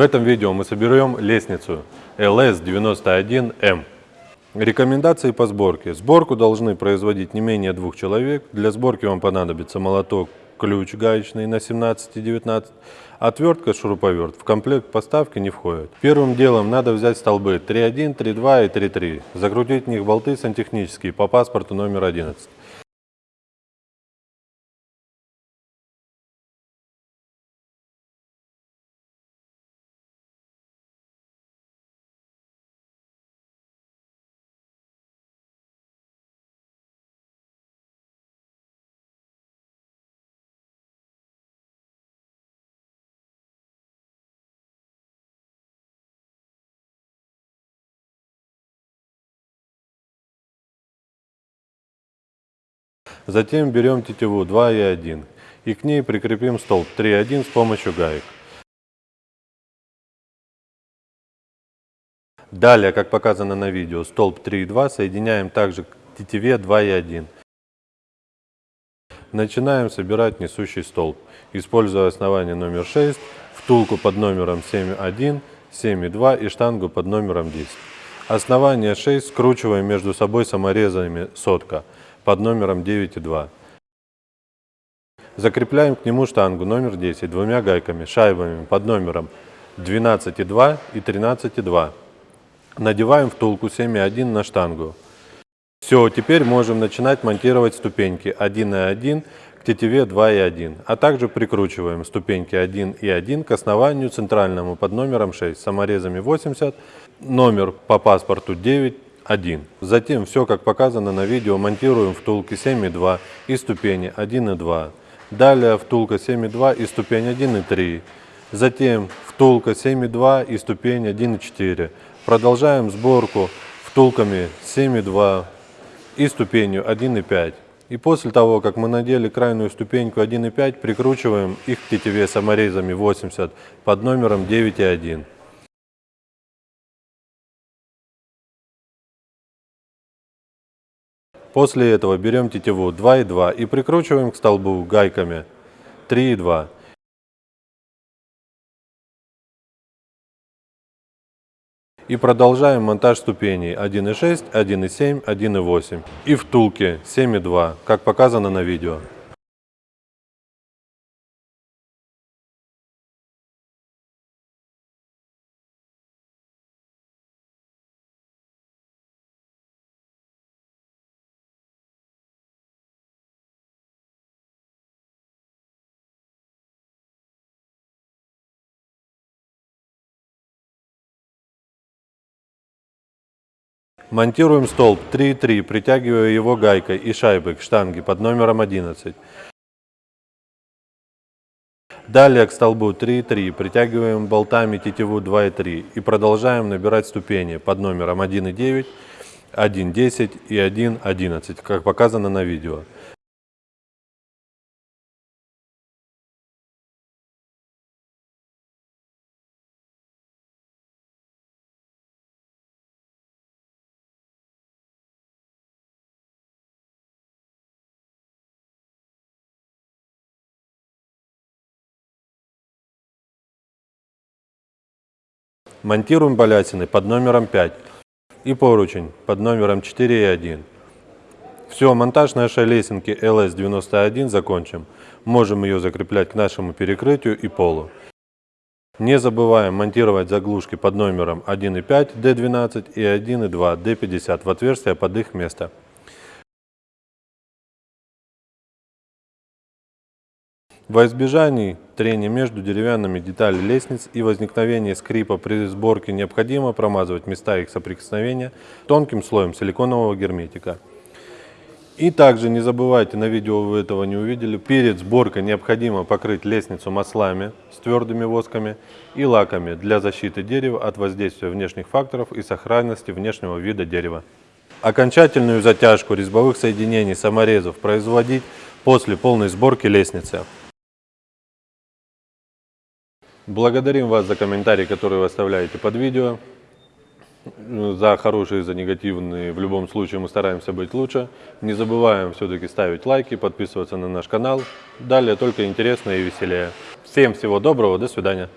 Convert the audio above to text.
В этом видео мы соберем лестницу LS91M. Рекомендации по сборке. Сборку должны производить не менее двух человек. Для сборки вам понадобится молоток, ключ гаечный на 17 и 19, отвертка, шуруповерт. В комплект поставки не входит. Первым делом надо взять столбы 3.1, 3.2 и 3.3. Закрутить в них болты сантехнические по паспорту номер 11. Затем берем тетиву 2 и 1 и к ней прикрепим столб 3,1 с помощью гаек. Далее, как показано на видео, столб 3,2 соединяем также к тетиве 2 и 1. Начинаем собирать несущий столб, используя основание номер 6, втулку под номером 7,1, 7,2 и штангу под номером 10. Основание 6 скручиваем между собой саморезами сотка под номером 9,2. Закрепляем к нему штангу номер 10 двумя гайками, шайбами под номером 12,2 и 13,2. Надеваем втулку 7,1 на штангу. Все, теперь можем начинать монтировать ступеньки 1 и 1 к тетиве 2 и 1, а также прикручиваем ступеньки 1 и 1 к основанию центральному под номером 6 саморезами 80, номер по паспорту 9 1. Затем все, как показано на видео, монтируем втулки 7,2 и ступени 1,2. Далее втулка 7,2 и ступень 1,3. Затем втулка 7,2 и ступень 1,4. Продолжаем сборку втулками 7,2 и ступенью 1,5. И после того, как мы надели крайнюю ступеньку 1,5, прикручиваем их к тетиве саморезами 80 под номером 9,1. После этого берем тетиву 2,2 и прикручиваем к столбу гайками 3,2. И продолжаем монтаж ступеней 1,6, 1,7, 1,8 и втулки 7,2, как показано на видео. Монтируем столб 3,3, притягивая его гайкой и шайбой к штанге под номером 11. Далее к столбу 3,3 притягиваем болтами тетиву 2,3 и продолжаем набирать ступени под номером 1,9, 1,10 и 1,11, как показано на видео. Монтируем балясины под номером 5 и поручень под номером 4 и 1. Все, монтаж нашей лесенки LS91 закончим. Можем ее закреплять к нашему перекрытию и полу. Не забываем монтировать заглушки под номером 1.5 D12 и 1.2 D50 в отверстие под их место. Во избежании трения между деревянными деталями лестниц и возникновения скрипа при сборке необходимо промазывать места их соприкосновения тонким слоем силиконового герметика. И также не забывайте, на видео вы этого не увидели, перед сборкой необходимо покрыть лестницу маслами с твердыми восками и лаками для защиты дерева от воздействия внешних факторов и сохранности внешнего вида дерева. Окончательную затяжку резьбовых соединений саморезов производить после полной сборки лестницы. Благодарим вас за комментарии, которые вы оставляете под видео. За хорошие, за негативные. В любом случае мы стараемся быть лучше. Не забываем все-таки ставить лайки, подписываться на наш канал. Далее только интересно и веселее. Всем всего доброго, до свидания.